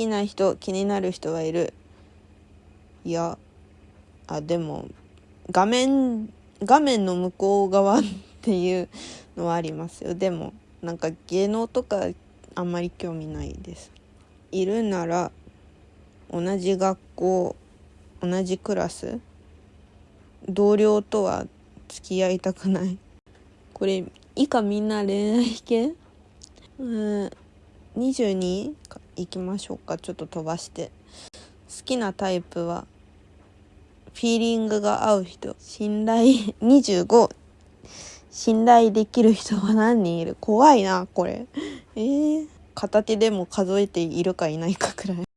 きな人気になる人はいる。いやあでも画面画面の向こう側っていうのはありますよ。でもなんか芸能とかあんまり興味ないです。いるなら同じ学校同じクラス同僚とは付き合いたくない。これ以下みんな恋愛系？うん22行きましょうか。ちょっと飛ばして。好きなタイプはフィーリングが合う人。信頼25信頼できる人は何人いる？怖いなこれ。えー、片手でも数えているかいないかくらい。